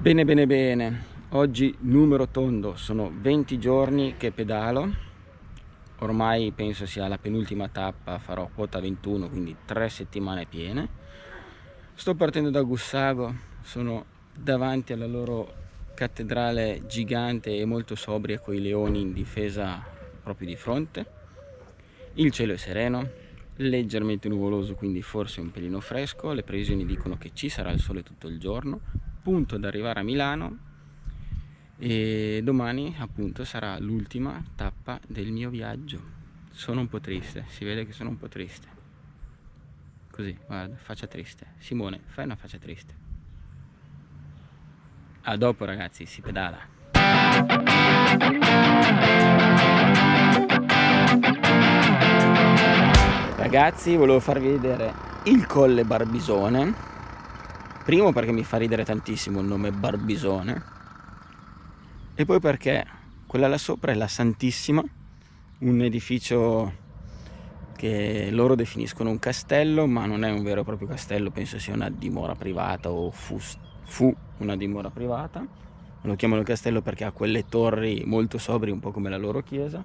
Bene bene bene, oggi numero tondo, sono 20 giorni che pedalo, ormai penso sia la penultima tappa, farò quota 21, quindi 3 settimane piene. Sto partendo da Gussago, sono davanti alla loro cattedrale gigante e molto sobria con i leoni in difesa proprio di fronte. Il cielo è sereno, leggermente nuvoloso quindi forse un pelino fresco, le previsioni dicono che ci sarà il sole tutto il giorno, punto ad arrivare a Milano e domani appunto sarà l'ultima tappa del mio viaggio. Sono un po' triste si vede che sono un po' triste. Così guarda faccia triste. Simone fai una faccia triste. A dopo ragazzi si pedala. Ragazzi volevo farvi vedere il colle Barbisone Primo perché mi fa ridere tantissimo il nome Barbisone e poi perché quella là sopra è la Santissima, un edificio che loro definiscono un castello ma non è un vero e proprio castello, penso sia una dimora privata o fu, fu una dimora privata. Lo chiamano castello perché ha quelle torri molto sobri, un po' come la loro chiesa.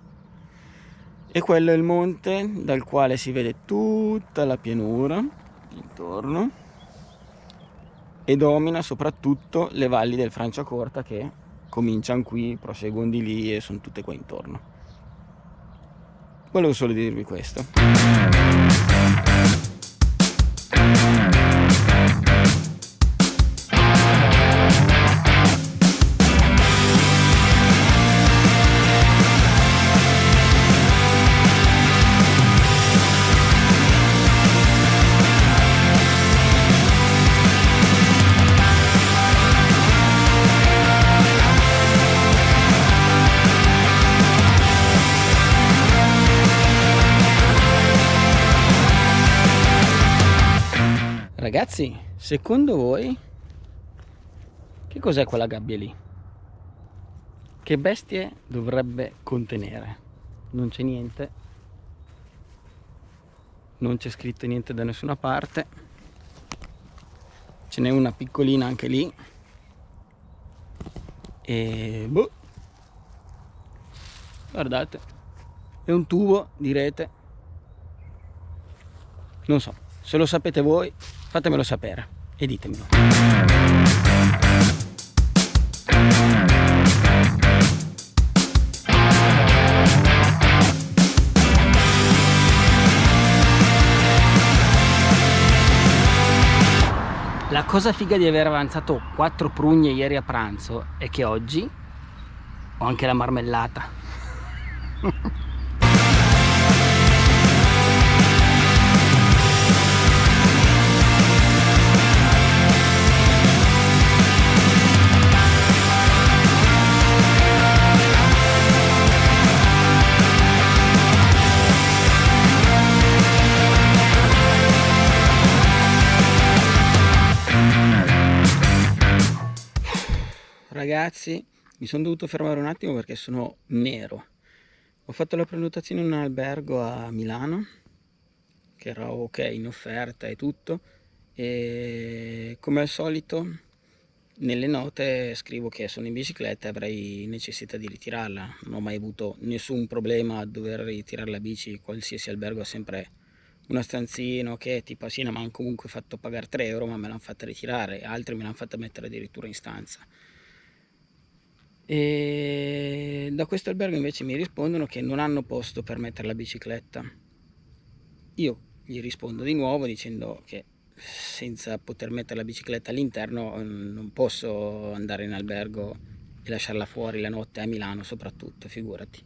E quello è il monte dal quale si vede tutta la pianura intorno e domina soprattutto le valli del Franciacorta che cominciano qui, proseguono di lì e sono tutte qua intorno. Volevo solo dirvi questo. Ragazzi, secondo voi che cos'è quella gabbia lì? Che bestie dovrebbe contenere? Non c'è niente. Non c'è scritto niente da nessuna parte. Ce n'è una piccolina anche lì. E boh. Guardate. È un tubo di rete. Non so, se lo sapete voi fatemelo sapere e ditemelo La cosa figa di aver avanzato 4 prugne ieri a pranzo è che oggi ho anche la marmellata. Ragazzi mi sono dovuto fermare un attimo perché sono nero. Ho fatto la prenotazione in un albergo a Milano che era ok in offerta e tutto e come al solito nelle note scrivo che sono in bicicletta e avrei necessità di ritirarla. Non ho mai avuto nessun problema a dover ritirare la bici qualsiasi albergo ha sempre una stanzina che tipo sì, mi hanno comunque fatto pagare 3 euro ma me l'hanno fatta ritirare altri me l'hanno fatta mettere addirittura in stanza e da questo albergo invece mi rispondono che non hanno posto per mettere la bicicletta. Io gli rispondo di nuovo dicendo che senza poter mettere la bicicletta all'interno mm, non posso andare in albergo e lasciarla fuori la notte a Milano soprattutto figurati.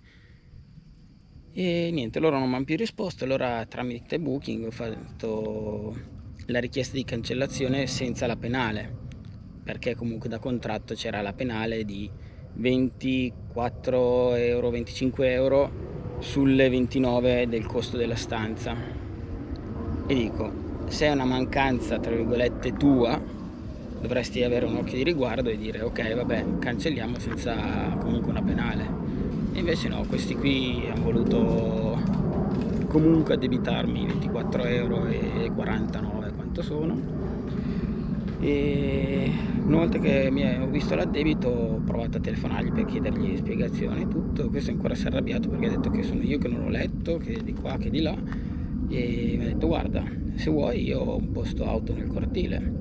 E niente loro non mi hanno più risposto allora tramite booking ho fatto la richiesta di cancellazione senza la penale perché comunque da contratto c'era la penale di 24 euro 25 euro sulle 29 del costo della stanza. E dico se è una mancanza tra virgolette tua dovresti avere un occhio di riguardo e dire ok vabbè cancelliamo senza comunque una penale. E invece no questi qui hanno voluto comunque addebitarmi 24 euro e 49 quanto sono e una volta che mi ho visto l'addebito ho provato a telefonargli per chiedergli spiegazioni e tutto. Questo ancora si è arrabbiato perché ha detto che sono io che non l'ho letto che di qua che di là. E mi ha detto guarda se vuoi io ho un posto auto nel cortile.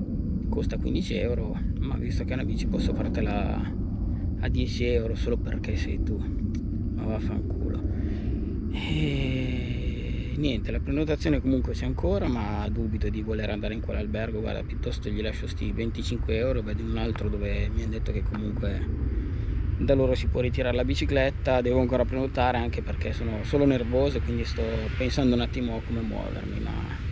Costa 15 euro ma visto che è una bici posso fartela a 10 euro solo perché sei tu. Ma vaffanculo. E niente la prenotazione comunque c'è ancora ma dubito di voler andare in quell'albergo. Guarda piuttosto gli lascio sti 25 euro vedo un altro dove mi hanno detto che comunque da loro si può ritirare la bicicletta. Devo ancora prenotare anche perché sono solo nervoso quindi sto pensando un attimo come muovermi ma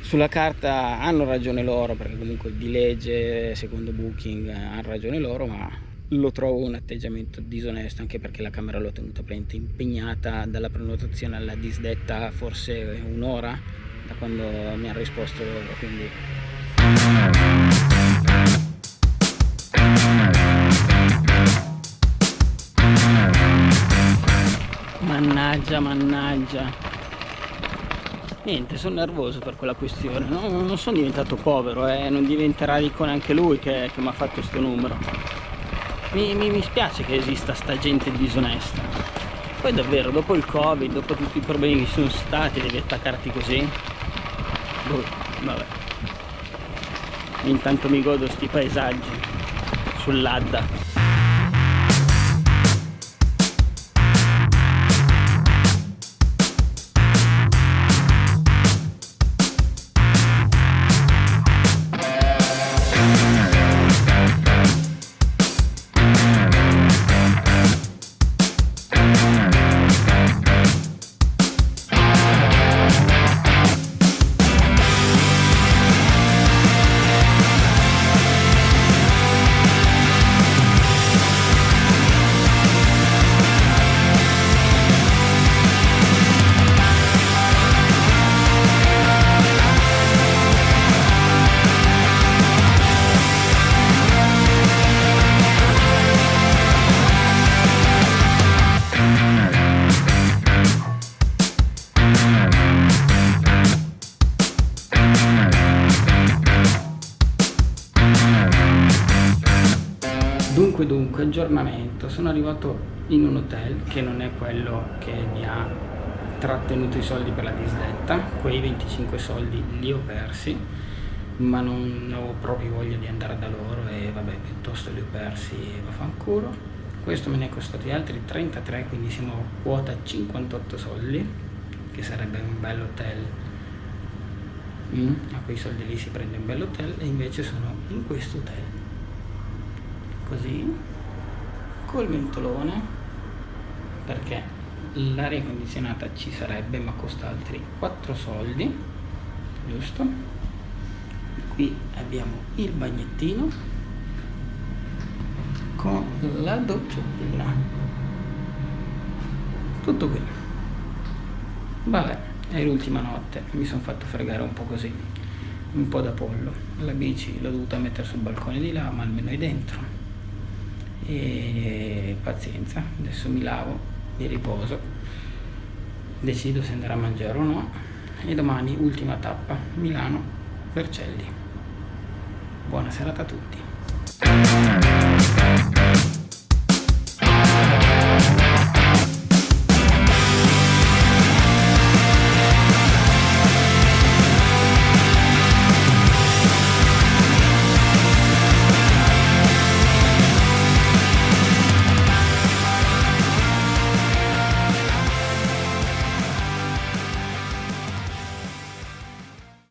sulla carta hanno ragione loro perché comunque di legge secondo booking hanno ragione loro ma lo trovo un atteggiamento disonesto anche perché la camera l'ho tenuta praticamente impegnata dalla prenotazione alla disdetta forse un'ora da quando mi ha risposto loro quindi mannaggia mannaggia niente sono nervoso per quella questione no? non sono diventato povero eh? non diventerà ricco neanche lui che, che mi ha fatto questo numero mi, mi, mi spiace che esista sta gente disonesta. Poi davvero dopo il covid dopo tutti i problemi che ci sono stati devi attaccarti così? Boh, vabbè. Intanto mi godo sti paesaggi sull'Adda Dunque dunque, aggiornamento, sono arrivato in un hotel che non è quello che mi ha trattenuto i soldi per la disdetta, quei 25 soldi li ho persi, ma non avevo proprio voglia di andare da loro e vabbè, piuttosto li ho persi e vaffanculo. Questo me ne è costato altri 33, quindi siamo a quota 58 soldi, che sarebbe un bel hotel. Mm, a quei soldi lì si prende un bel hotel e invece sono in questo hotel così col ventolone perché l'aria condizionata ci sarebbe ma costa altri 4 soldi giusto? Qui abbiamo il bagnettino con la doccettina tutto qui. Vabbè è l'ultima notte mi sono fatto fregare un po' così un po' da pollo. La bici l'ho dovuta mettere sul balcone di là ma almeno è dentro e pazienza adesso mi lavo mi riposo decido se andare a mangiare o no e domani ultima tappa Milano Vercelli. Buona serata a tutti